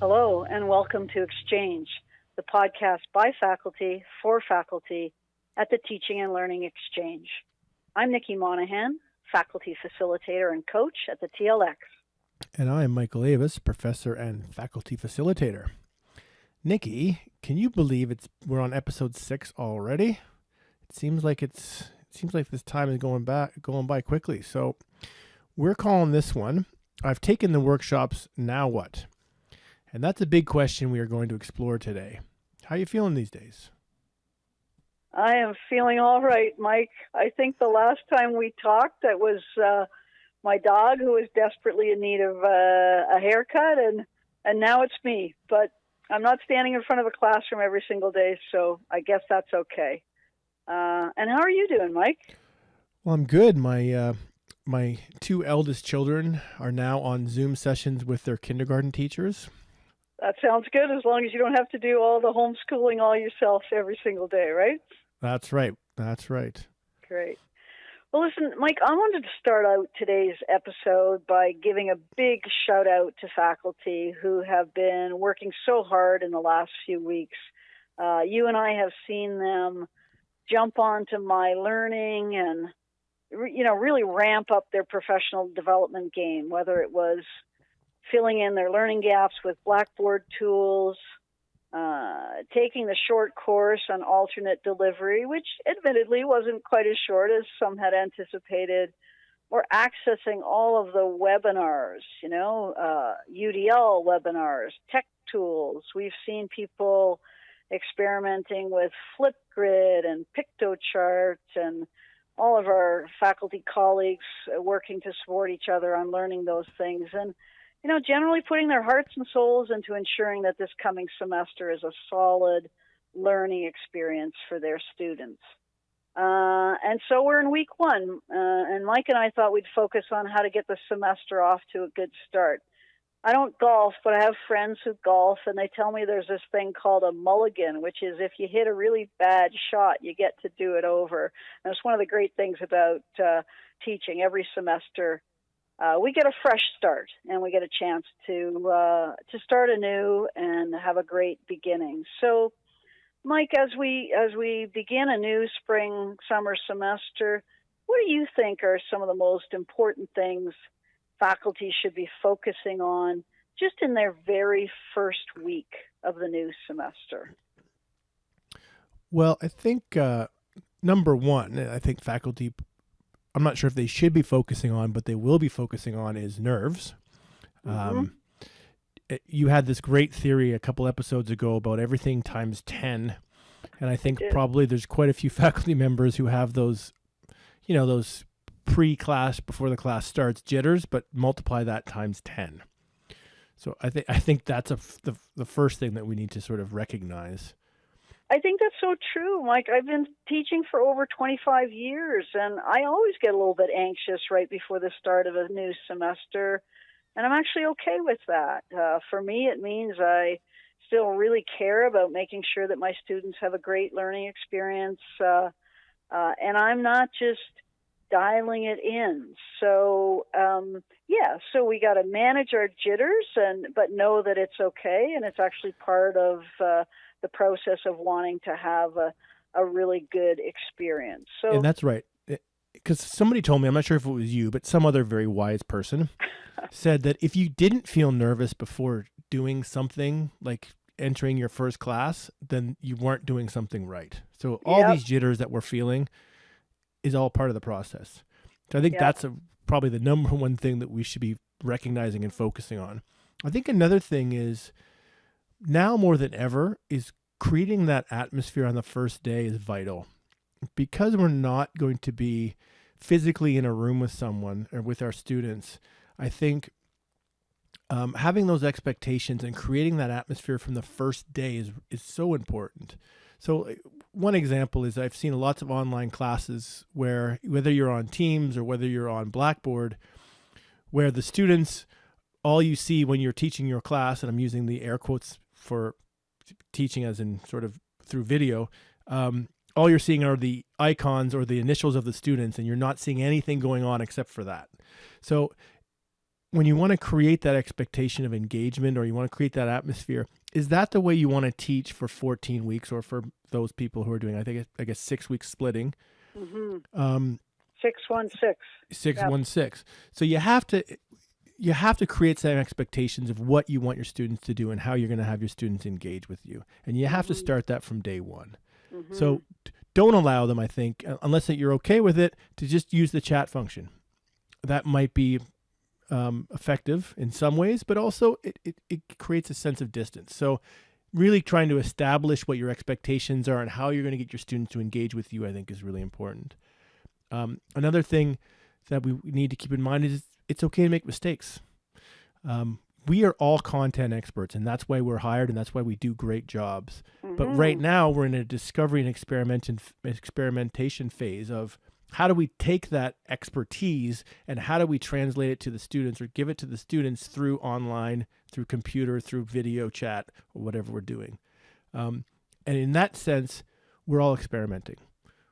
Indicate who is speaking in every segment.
Speaker 1: Hello, and welcome to Exchange, the podcast by faculty for faculty at the Teaching and Learning Exchange. I'm Nikki Monahan, faculty facilitator and coach at the TLX.
Speaker 2: And I'm Michael Avis, professor and faculty facilitator. Nikki, can you believe it's we're on episode six already? It seems like it's it seems like this time is going back going by quickly. So we're calling this one. I've taken the workshops. Now what? And that's a big question we are going to explore today. How are you feeling these days?
Speaker 1: I am feeling all right, Mike. I think the last time we talked, that was uh, my dog who was desperately in need of uh, a haircut, and and now it's me. But I'm not standing in front of a classroom every single day, so I guess that's okay. Uh, and how are you doing, Mike?
Speaker 2: Well, I'm good. My uh, my two eldest children are now on Zoom sessions with their kindergarten teachers.
Speaker 1: That sounds good as long as you don't have to do all the homeschooling all yourself every single day, right?
Speaker 2: That's right. That's right.
Speaker 1: Great. Well, listen, Mike, I wanted to start out today's episode by giving a big shout out to faculty who have been working so hard in the last few weeks. Uh, you and I have seen them jump onto my learning and, you know, really ramp up their professional development game, whether it was filling in their learning gaps with Blackboard tools, uh, taking the short course on alternate delivery, which admittedly wasn't quite as short as some had anticipated, or accessing all of the webinars, you know, uh, UDL webinars, tech tools. We've seen people experimenting with Flipgrid and Piktochart and all of our faculty colleagues working to support each other on learning those things. And you know, generally putting their hearts and souls into ensuring that this coming semester is a solid learning experience for their students. Uh, and so we're in week one, uh, and Mike and I thought we'd focus on how to get the semester off to a good start. I don't golf, but I have friends who golf, and they tell me there's this thing called a mulligan, which is if you hit a really bad shot, you get to do it over. And it's one of the great things about uh, teaching. Every semester, uh, we get a fresh start and we get a chance to uh, to start anew and have a great beginning. So, Mike, as we as we begin a new spring summer semester, what do you think are some of the most important things faculty should be focusing on just in their very first week of the new semester?
Speaker 2: Well, I think uh, number one, I think faculty I'm not sure if they should be focusing on, but they will be focusing on is nerves. Mm-hmm. Um, it, eh, you had this great theory a couple episodes ago about everything times 10. And I think probably there's quite a few faculty members who have those, you know, those pre class, before the class starts jitters, but multiply that times 10. So I think I think that's a f- the the first thing that we need to sort of recognize.
Speaker 1: I think that's so true, Mike. I've been teaching for over 25 years, and I always get a little bit anxious right before the start of a new semester, and I'm actually okay with that. Uh, for me, it means I still really care about making sure that my students have a great learning experience, uh, uh, and I'm not just dialing it in. So um, yeah, so we got to manage our jitters, and but know that it's okay, and it's actually part of uh, the process of wanting to have a, a really good experience. So
Speaker 2: and that's right. Eh, because somebody told me, I'm not sure if it was you, but some other very wise person said that if you didn't feel nervous before doing something like entering your first class, then you weren't doing something right. So all yep. these jitters that we're feeling is all part of the process. So I think yep. that's a, probably the number one thing that we should be recognizing and focusing on. I think another thing is now more than ever is creating that atmosphere on the first day is vital. Because we're not going to be physically in a room with someone or with our students i think um, having those expectations and creating that atmosphere from the first day is is so important. So uh, one example is i've seen lots of online classes where whether you're on teams or whether you're on blackboard where the students all you see when you're teaching your class and i'm using the air quotes for teaching as in sort of through video, um, all you're seeing are the icons or the initials of the students, and you're not seeing anything going on except for that. So when you want to create that expectation of engagement or you want to create that atmosphere, is that the way you want to teach for 14 weeks or for those people who are doing, I think, I guess six weeks splitting?
Speaker 1: Mm-hmm.
Speaker 2: Um,
Speaker 1: six one six.
Speaker 2: Six yep. So you have to you have to create some expectations of what you want your students to do and how you're going to have your students engage with you, and you have mm-hmm. to start that from day one. Mm-hmm. So don't allow them, I think, unless that you're okay with it, to just use the chat function. That might be um, effective in some ways, but also it, it, it creates a sense of distance. So really trying to establish what your expectations are and how you're going to get your students to engage with you, I think is really important. Um, another thing that we need to keep in mind is it's okay to make mistakes. Um, we are all content experts, and that's why we're hired, and that's why we do great jobs. Mm-hmm. But right now, we're in a discovery and experimentation experimentation phase of how do we take that expertise and how do we translate it to the students or give it to the students through online, through computer, through video chat, or whatever we're doing. Um, and in that sense, we're all experimenting.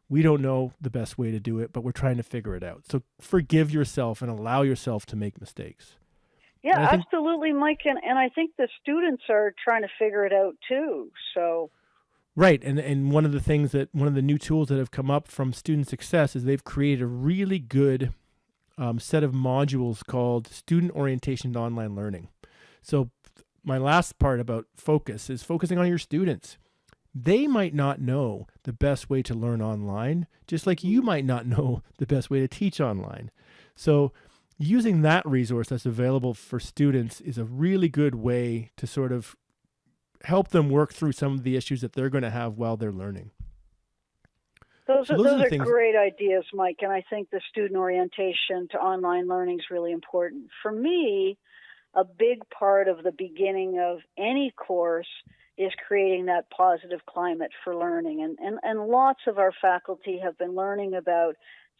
Speaker 2: We don't know the best way to do it, but we're trying to figure it out. So forgive yourself and allow yourself to make mistakes.
Speaker 1: Yeah, think, absolutely, Mike. And, and I think the students are trying to figure it out too. So
Speaker 2: Right, and and one of the things that one of the new tools that have come up from Student Success is they've created a really good um, set of modules called Student Orientation Online Learning. So my last part about focus is focusing on your students. They might not know the best way to learn online, just like you might not know the best way to teach online. So using that resource that's available for students is a really good way to sort of help them work through some of the issues that they're going to have while they're learning.
Speaker 1: Those, so are, those, those are, things... great ideas, Mike, and I think the student orientation to online learning is really important. For me, a big part of the beginning of any course is creating that positive climate for learning. And, and, and lots of our faculty have been learning about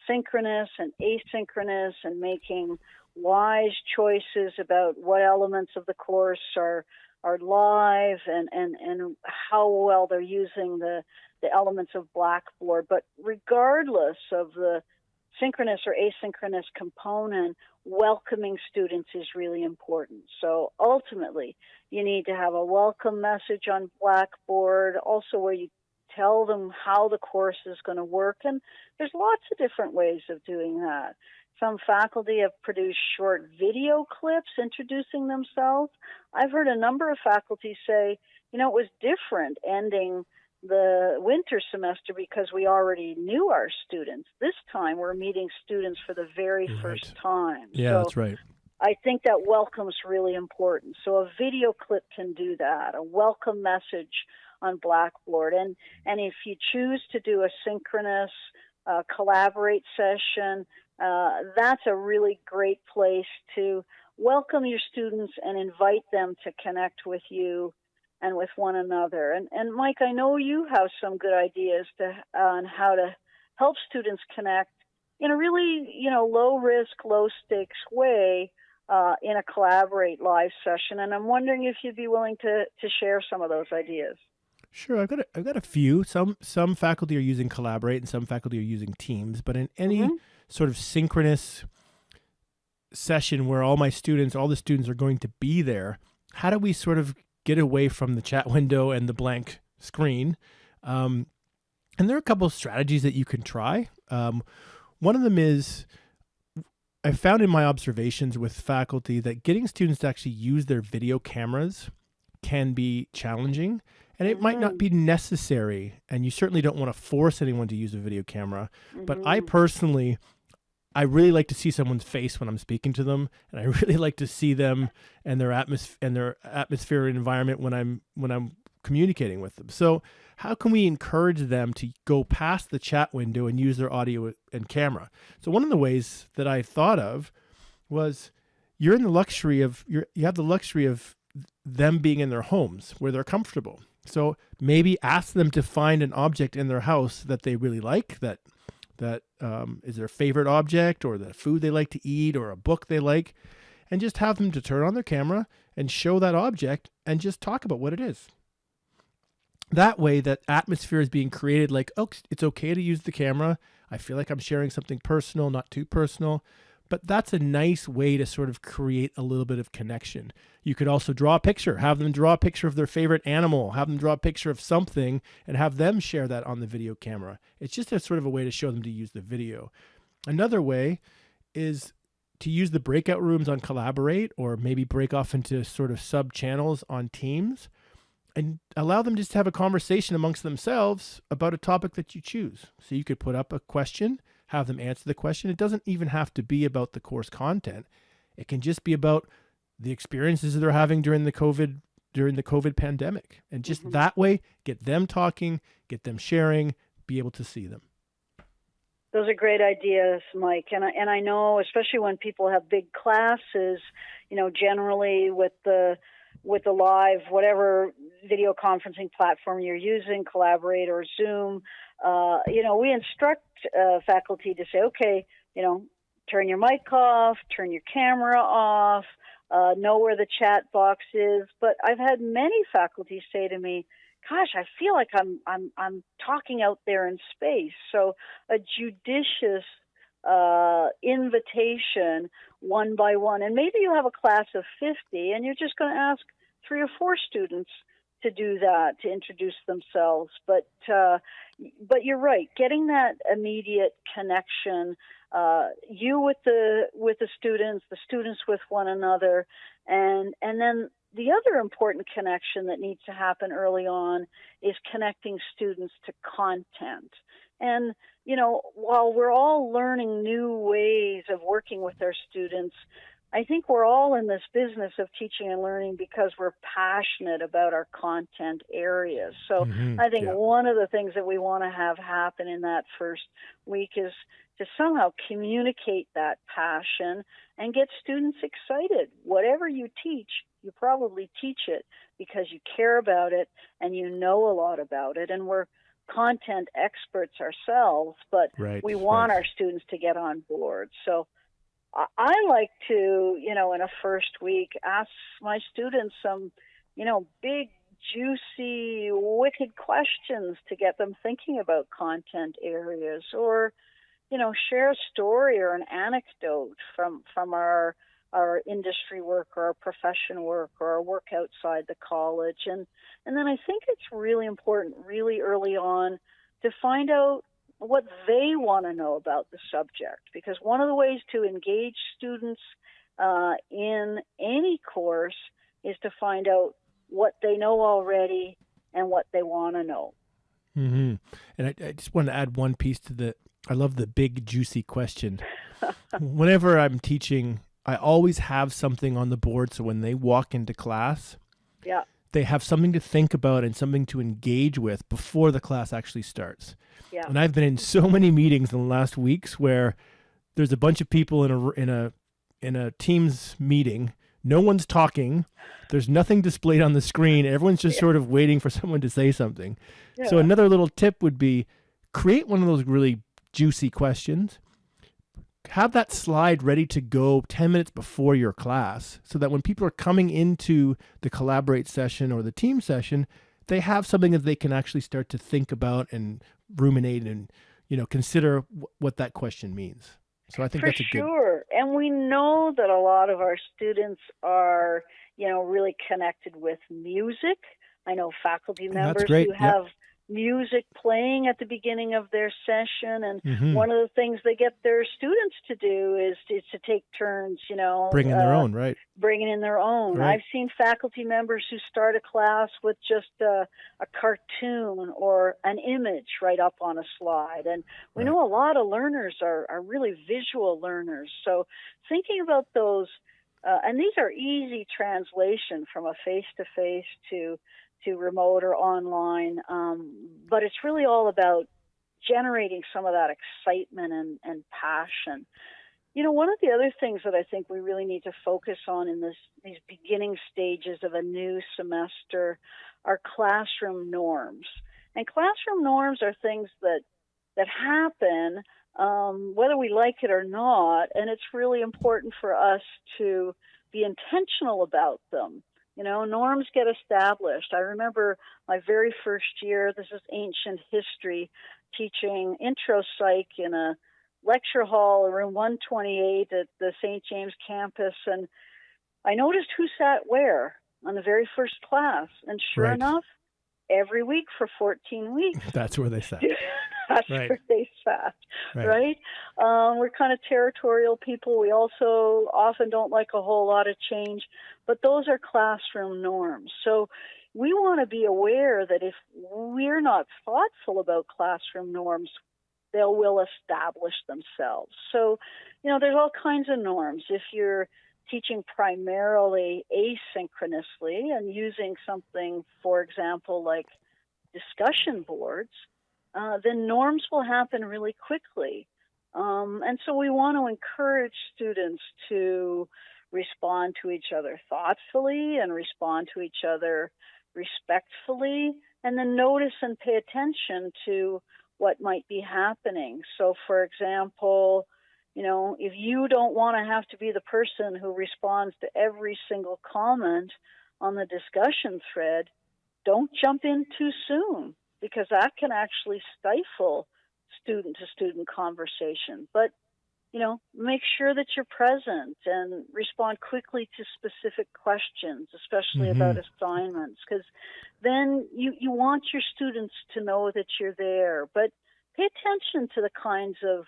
Speaker 1: synchronous and asynchronous and making wise choices about what elements of the course are are live and, and, and how well they're using the, the elements of Blackboard. But regardless of the synchronous or asynchronous component, welcoming students is really important. So ultimately, you need to have a welcome message on Blackboard, also where you tell them how the course is going to work. And there's lots of different ways of doing that. Some faculty have produced short video clips introducing themselves. I've heard a number of faculty say, you know, it was different ending the winter semester because we already knew our students. This time we're meeting students for the very right. first time.
Speaker 2: Yeah, so that's right.
Speaker 1: I think that welcome's really important. So a video clip can do that, a welcome message on Blackboard. And, and if you choose to do a synchronous uh, collaborate session, uh, that's a really great place to welcome your students and invite them to connect with you and with one another. And, and Mike, I know you have some good ideas to, on how to help students connect in a really, you know, low risk, low stakes way uh, in a collaborate live session. And I'm wondering if you'd be willing to, to share some of those ideas.
Speaker 2: Sure, I've got a, I've got a few. Some some faculty are using Collaborate, and some faculty are using Teams. But in any mm-hmm sort of synchronous session where all my students, all the students are going to be there, how do we sort of get away from the chat window and the blank screen? Um, and there are a couple of strategies that you can try. Um, one of them is I found in my observations with faculty that getting students to actually use their video cameras can be challenging and it might not mm-hmm. be necessary and you certainly don't want to force anyone to use a video camera mm-hmm. but i mm-hmm. personally I really like to see someone's face when I'm speaking to them, and I really like to see them and their atmosphere and their atmosphere and environment when I'm when I'm communicating with them. So, how can we encourage them to go past the chat window and use their audio and camera? So, one of the ways that I thought of was you're in the luxury of you you have the luxury of them being in their homes where they're comfortable. So, maybe ask them to find an object in their house that they really like that that um, is their favorite object or the food they like to eat or a book they like, and just have them to turn on their camera and show that object and just talk about what it is. That way, that atmosphere is being created like, oh, it's okay to use the camera. I feel like I'm sharing something personal, not too personal, but that's a nice way to sort of create a little bit of connection. You could also draw a picture, have them draw a picture of their favorite animal, have them draw a picture of something, and have them share that on the video camera. It's just a sort of a way to show them to use the video. Another way is to use the breakout rooms on Collaborate or maybe break off into sort of sub channels on Teams and allow them just to have a conversation amongst themselves about a topic that you choose. So you could put up a question, have them answer the question. It doesn't even have to be about the course content. It can just be about the experiences they're having during the COVID during the COVID pandemic. And just mm-hmm. that way get them talking, get them sharing, be able to see them.
Speaker 1: Those are great ideas, Mike. And I, and I know, especially when people have big classes, you know, generally with the with the live whatever video conferencing platform you're using, Collaborate or Zoom, uh, you know, we instruct uh, faculty to say, okay, you know, turn your mic off, turn your camera off, uh, know where the chat box is. But I've had many faculty say to me, gosh, I feel like I'm I'm I'm talking out there in space. So a judicious uh, invitation one by one, and maybe you have a class of 50, and you're just going to ask three or four students to do that to introduce themselves. But uh, but you're right, getting that immediate connection, uh, you with the with the students, the students with one another, and and then the other important connection that needs to happen early on is connecting students to content. And, you know, while we're all learning new ways of working with our students, I think we're all in this business of teaching and learning because we're passionate about our content areas. So mm-hmm, I think yeah. one of the things that we want to have happen in that first week is to somehow communicate that passion and get students excited. Whatever you teach, you probably teach it because you care about it and you know a lot about it. And we're content experts ourselves, but right, we want right. our students to get on board. So I like to, you know, in a first week, ask my students some, you know, big, juicy, wicked questions to get them thinking about content areas or, you know, share a story or an anecdote from, from our our industry work or our profession work or our work outside the college. And, and then I think it's really important, really early on, to find out what they want to know about the subject. Because one of the ways to engage students uh, in any course is to find out what they know already and what they want to know.
Speaker 2: Mm-hmm. And I, I just want to add one piece to the. I love the big juicy question. Whenever I'm teaching I always have something on the board so when they walk into class,
Speaker 1: yeah.
Speaker 2: They have something to think about and something to engage with before the class actually starts.
Speaker 1: Yeah.
Speaker 2: And I've been in so many meetings in the last weeks where there's a bunch of people in a in a in a Teams meeting. No one's talking. There's nothing displayed on the screen. Everyone's just yeah. sort of waiting for someone to say something. Yeah. So another little tip would be create one of those really juicy questions have that slide ready to go 10 minutes before your class so that when people are coming into the collaborate session or the team session they have something that they can actually start to think about and ruminate and you know consider w- what that question means. So i think
Speaker 1: For
Speaker 2: that's a
Speaker 1: sure good... Sure. And we know that a lot of our students are you know really connected with music. I know faculty members who have yep music playing at the beginning of their session and mm-hmm. one of the things they get their students to do is, is to take turns you know
Speaker 2: bringing uh, their own right
Speaker 1: bringing in their own right. i've seen faculty members who start a class with just a, a cartoon or an image right up on a slide and we right. know a lot of learners are, are really visual learners so thinking about those uh, and these are easy translation from a face to face to to remote or online. Um, but it's really all about generating some of that excitement and, and passion. You know, one of the other things that I think we really need to focus on in this, these beginning stages of a new semester are classroom norms. And classroom norms are things that that happen um, whether we like it or not, and it's really important for us to be intentional about them. You know, norms get established. I remember my very first year, this is ancient history, teaching intro psych in a lecture hall, room 128 at the St. James campus, and I noticed who sat where on the very first class. And sure
Speaker 2: Right.
Speaker 1: enough, every week for 14 weeks,
Speaker 2: That's where they sat.
Speaker 1: that's
Speaker 2: Right.
Speaker 1: where they sat,
Speaker 2: Right.
Speaker 1: right? Um, we're kind of territorial people. We also often don't like a whole lot of change, but those are classroom norms. So we want to be aware that if we're not thoughtful about classroom norms, they will establish themselves. So, you know, there's all kinds of norms. If you're teaching primarily asynchronously and using something, for example, like discussion boards, uh, then norms will happen really quickly. Um, and so we want to encourage students to respond to each other thoughtfully and respond to each other respectfully, and then notice and pay attention to what might be happening. So, for example, you know, if you don't want to have to be the person who responds to every single comment on the discussion thread, don't jump in too soon because that can actually stifle student to student conversation. But, you know, make sure that you're present and respond quickly to specific questions, especially
Speaker 2: Mhm.
Speaker 1: about assignments, because then you, you want your students to know that you're there. But pay attention to the kinds of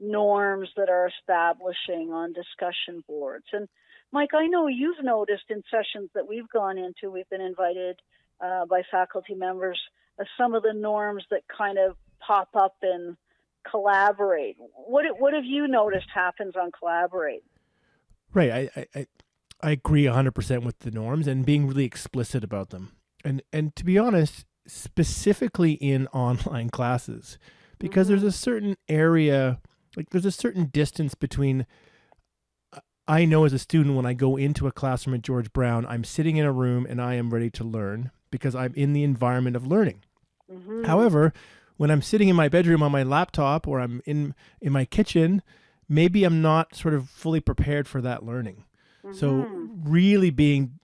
Speaker 1: norms that are establishing on discussion boards. And Mike, I know you've noticed in sessions that we've gone into, we've been invited uh, by faculty members, Uh, some of the norms that kind of pop up and collaborate. What what have you noticed happens on collaborate?
Speaker 2: Right. I, I, I- I agree 100% with the norms and being really explicit about them. And, and to be honest, specifically in online classes, because there's mm-hmm. a certain area, like there's a certain distance between. Uh, I know as a student, when I go into a classroom at George Brown, I'm sitting in a room and I am ready to learn because I'm in the environment of learning.
Speaker 1: Mhm.
Speaker 2: However, when I'm sitting in my bedroom on my laptop or I'm in in my kitchen, maybe I'm not sort of fully prepared for that learning. So
Speaker 1: Mhm.
Speaker 2: really being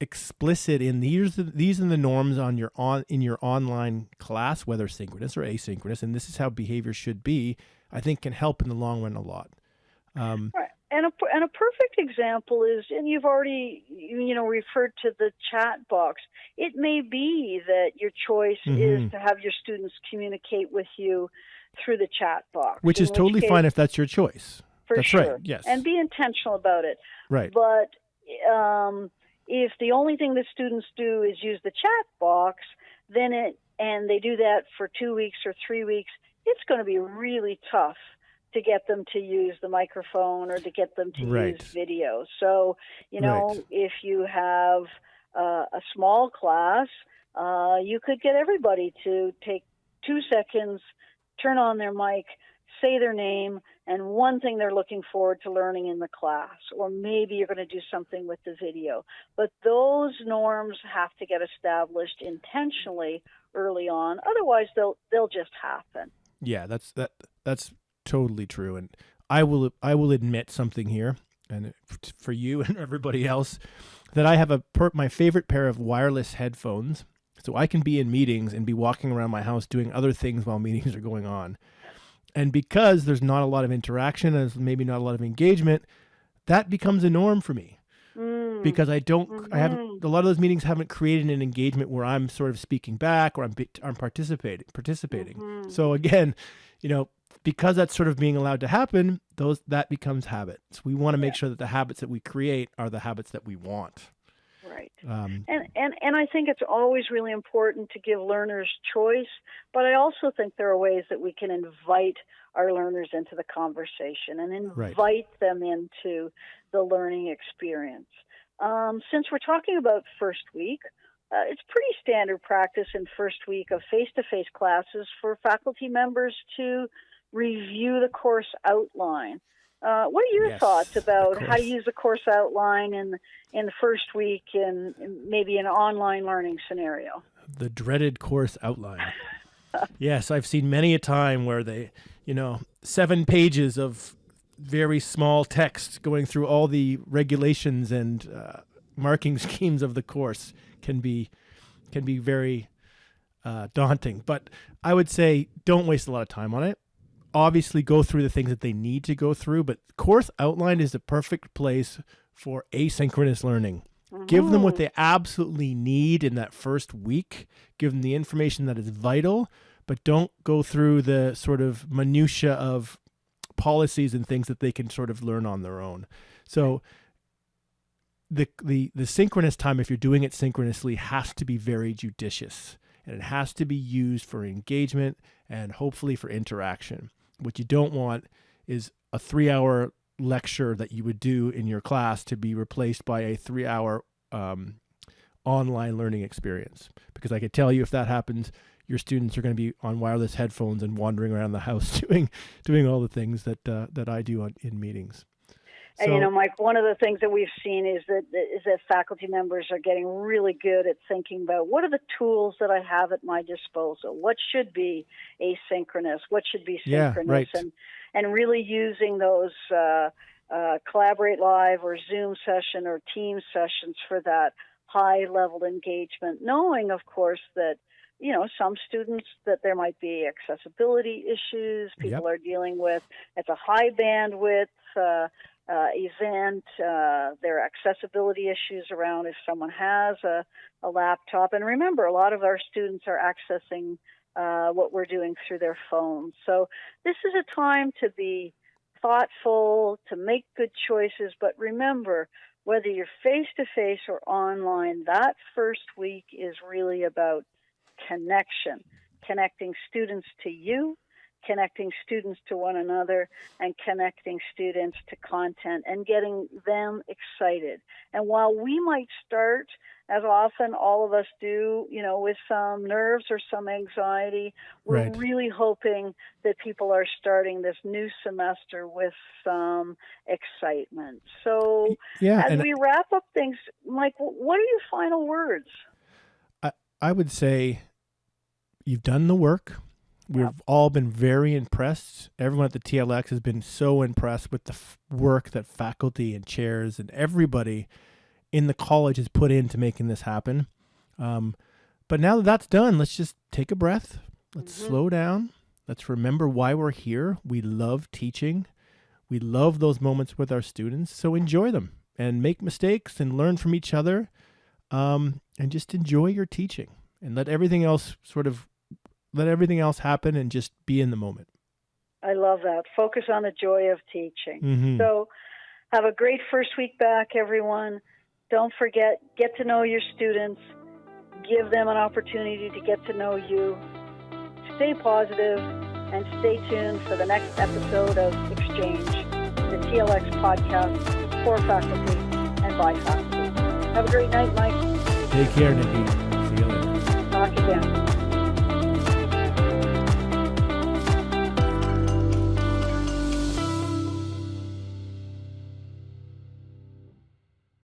Speaker 2: explicit in these are the- these are the norms on your on in your online class, whether synchronous or asynchronous, and this is how behavior should be. I think can help in the long run a lot. Um,
Speaker 1: Right. And a, and a perfect example is, and you've already, you know, referred to the chat box. It may be that your choice
Speaker 2: Mhm.
Speaker 1: is to have your students communicate with you through the chat box,
Speaker 2: which is totally
Speaker 1: case-
Speaker 2: fine if that's your choice.
Speaker 1: for
Speaker 2: that's
Speaker 1: sure.
Speaker 2: right. Yes.
Speaker 1: And be intentional about it.
Speaker 2: right.
Speaker 1: But um, if the only thing that students do is use the chat box, then it and they do that for two weeks or three weeks, it's going to be really tough to get them to use the microphone or to get them to
Speaker 2: Right.
Speaker 1: use video. So you know,
Speaker 2: Right.
Speaker 1: if you have uh, a small class, uh, you could get everybody to take two seconds, turn on their mic, say their name, and one thing they're looking forward to learning in the class, or maybe you're going to do something with the video. But those norms have to get established intentionally early on. Otherwise, they'll they'll just happen.
Speaker 2: Yeah, that's that that's totally true and I will I will admit something here and for you and everybody else that I have a per, my favorite pair of wireless headphones so I can be in meetings and be walking around my house doing other things while meetings are going on. And because there's not a lot of interaction and maybe not a lot of engagement, that becomes a norm for me. Because I don't I haven't
Speaker 1: Mhm.
Speaker 2: a lot of those meetings haven't created an engagement where I'm sort of speaking back or I'm I'm participating participating.
Speaker 1: Mhm.
Speaker 2: So again, you know, because that's sort of being allowed to happen, those that becomes habits. We want to make
Speaker 1: Yeah.
Speaker 2: sure that the habits that we create are the habits that we want.
Speaker 1: right.
Speaker 2: Um,
Speaker 1: And, and and I think it's always really important to give learners choice, but I also think there are ways that we can invite our learners into the conversation and
Speaker 2: Right.
Speaker 1: invite them into the learning experience. Um, since we're talking about first week, uh, it's pretty standard practice in first week of face-to-face classes for faculty members to review the course outline. Uh, what are your
Speaker 2: Yes,
Speaker 1: thoughts about how to use the course outline in in the first week in, in maybe an online learning scenario?
Speaker 2: the dreaded course outline. yes, I've seen many a time where they, you know, seven pages of very small text going through all the regulations and uh, marking schemes of the course can be can be very uh, daunting. But I would say don't waste a lot of time on it. obviously go through the things that they need to go through, but course outline is the perfect place for asynchronous learning. Mm-hmm. Give them what mm-hmm. they absolutely need in that first week. Give them the information that is vital, but don't go through the sort of minutia of policies and things that they can sort of learn on their own. So the the the synchronous time if you're doing it synchronously has to be very judicious and it has to be used for engagement and hopefully for interaction. What you don't want is a 3-hour lecture that you would do in your class to be replaced by a 3-hour um, online learning experience because I could tell you if that happens your students are going to be on wireless headphones and wandering around the house doing doing all the things that uh, that I do on, in meetings.
Speaker 1: So, and you know, Mike, one of the things that we've seen is that is that faculty members are getting really good at thinking about what are the tools that I have at my disposal. What should be asynchronous? What should be synchronous?
Speaker 2: Yeah, right.
Speaker 1: And and really using those uh, uh, collaborate live or Zoom session or team sessions for that high level engagement, knowing, of course, that you know, some students that there might be accessibility issues people yep. are dealing with. It's a high bandwidth uh, uh, event. Uh, there are accessibility issues around if someone has a, a laptop. And remember, a lot of our students are accessing uh, what we're doing through their phones. So this is a time to be thoughtful, to make good choices. But remember, whether you're face to face or online, that first week is really about connection, connecting students to you, connecting students to one another, and connecting students to content and getting them excited. And while we might start, as often all of us do, you know, with some nerves or some anxiety, we're right. really hoping that people are starting this new semester with some excitement. So, yeah, as we wrap up things, Mike, what are your final words?
Speaker 2: I would say you've done the work. We've yep. all been very impressed. Everyone at the TLX has been so impressed with the f- work that faculty and chairs and everybody in the college has put into making this happen. Um, but now that that's done, let's just take a breath. Let's mm-hmm. slow down. Let's remember why we're here. We love teaching. We love those moments with our students. So enjoy them and make mistakes and learn from each other um, and just enjoy your teaching and let everything else sort of let everything else happen and just be in the moment.
Speaker 1: I love that. Focus on the joy of teaching.
Speaker 2: Mm-hmm.
Speaker 1: So have a great first week back, everyone. Don't forget, get to know your students, give them an opportunity to get to know you. Stay positive and stay tuned for the next episode of Exchange, the TLX podcast for faculty and by faculty. Have a great night, Mike.
Speaker 2: Take care, Nikki. See you later.
Speaker 1: Talk again.